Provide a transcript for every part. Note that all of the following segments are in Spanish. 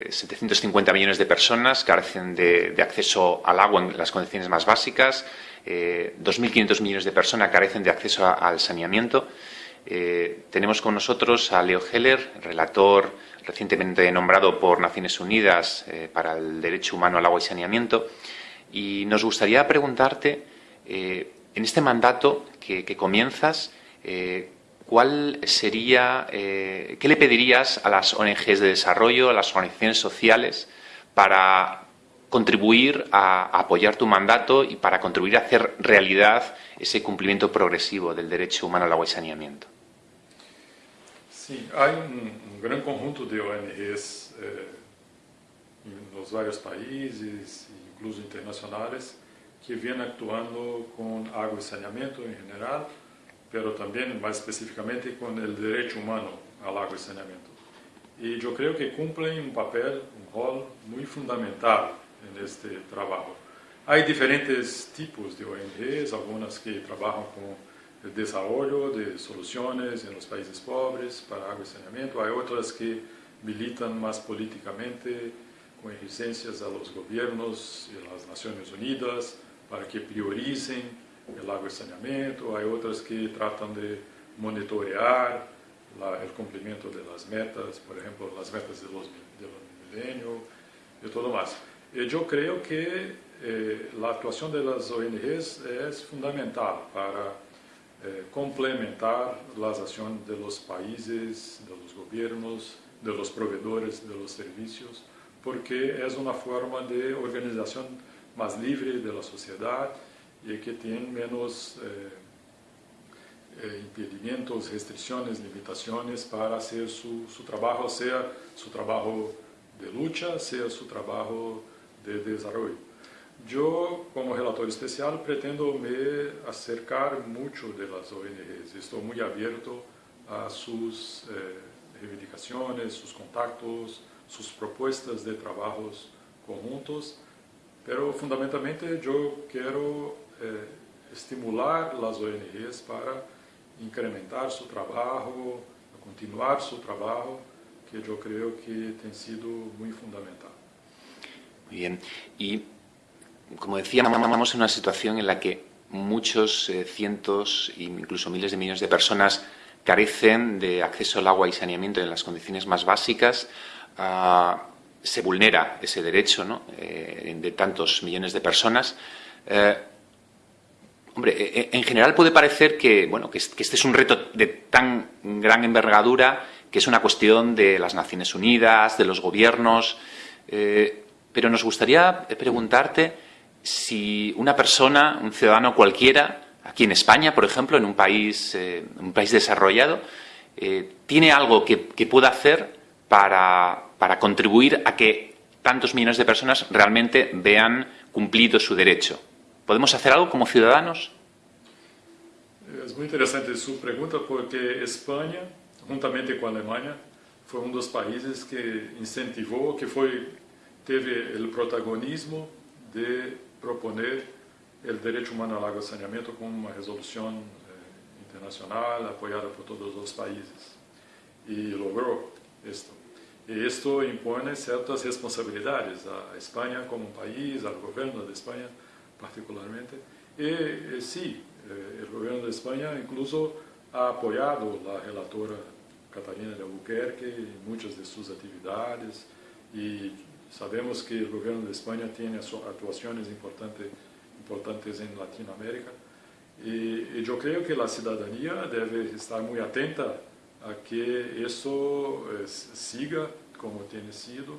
750 millones de personas carecen de, acceso al agua en las condiciones más básicas, 2.500 millones de personas carecen de acceso al saneamiento. tenemos con nosotros a Leo Heller, relator recientemente nombrado por Naciones Unidas para el Derecho Humano al Agua y Saneamiento. Y nos gustaría preguntarte, en este mandato que, comienzas, ¿cuál sería, eh, qué le pedirías a las ONGs de desarrollo, a las organizaciones sociales, para contribuir a, apoyar tu mandato y para contribuir a hacer realidad ese cumplimiento progresivo del derecho humano al agua y saneamiento? Sí, hay un, gran conjunto de ONGs eh, en los varios países, incluso internacionales, que vienen actuando con agua y saneamiento en general, pero también más específicamente con el derecho humano al agua y saneamiento. Y yo creo que cumplen un papel, un rol muy fundamental en este. Hay diferentes tipos de ONGs, algunas que trabajan con el desarrollo de en los países pobres para agua y saneamiento, hay otras que militan más políticamente con exigencias a los gobiernos y a las Naciones Unidas para que prioricen lago e saneamento, há outras que tratam de monitorear o cumprimento das metas, por exemplo, as metas do milênio e tudo mais. E eu creio que eh, a atuação das ONGs é fundamental para eh, complementar as ações dos países, dos governos, dos provedores, dos serviços, porque é uma forma de organização mais livre da sociedade y que tienen menos eh, eh, impedimentos, restricciones, limitaciones para hacer su, su, trabajo, sea su trabajo de lucha, sea su trabajo de desarrollo. Yo, como relator especial, pretendo me acercar mucho de las ONGs. Estoy muy abierto a sus eh, reivindicaciones, sus contactos, sus propuestas de trabajos conjuntos, pero fundamentalmente yo quiero eh, estimular las ONGs para incrementar su trabajo, continuar su trabajo, que yo creo que ha sido muy fundamental. Muy bien. Y, como decía, estamos en una situación en la que muchos eh, cientos, incluso miles de millones de personas carecen de acceso al agua y saneamiento en las condiciones más básicas. Ah, se vulnera ese derecho ¿no? Eh, de tantos millones de personas. Hombre, e, e, en general puede parecer que, bueno, que este es un reto de tan gran envergadura que es una cuestión de las Naciones Unidas, de los gobiernos, eh, pero nos gustaría preguntarte si una persona, un ciudadano cualquiera, aquí en España, por ejemplo, en un país, eh, un país desarrollado, eh, tiene algo que, pueda hacer para, para contribuir a que tantos millones de personas realmente vean cumplido su derecho. ¿Podemos hacer algo como ciudadanos? Es muy interesante su pregunta porque España, juntamente con Alemania, foi um dos países que incentivou, que foi teve o protagonismo de proponer o direito humano ao água saneamento como uma resolução eh, internacional apoiada por todos os países e logrou isto. E isto impõe certas responsabilidades à Espanha como país, ao governo da Espanha, particularmente. Y, y sí, eh, el gobierno de incluso ha apoyado la relatora Catalina de Albuquerque en muchas de sus actividades y sabemos que el gobierno de España tiene actuaciones importantes, importantes en Latinoamérica y, yo creo que la ciudadanía debe estar muy atenta a que eso eh, siga como tiene sido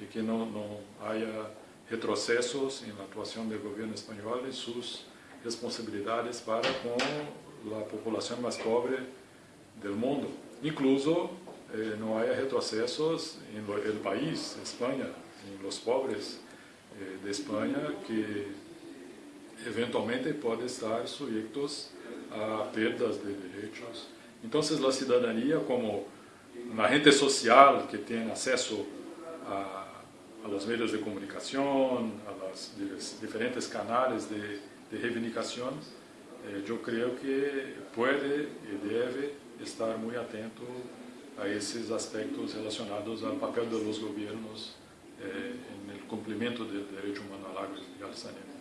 y que no, no haya retrocesos en la actuación del gobierno español y sus responsabilidades para con la población más pobre del mundo. Incluso eh, no haya retrocesos en país, España, en los pobres eh, de España que eventualmente pueden estar sujetos a perdas de derechos. Entonces la ciudadanía como un agente social que tiene acceso a a los medios de comunicación, a los diferentes canales de, de reivindicación, eh, yo creo que puede y debe estar muy atento a esos aspectos relacionados al papel de los gobiernos cumprimento do direito humano ao água e ao saneamento.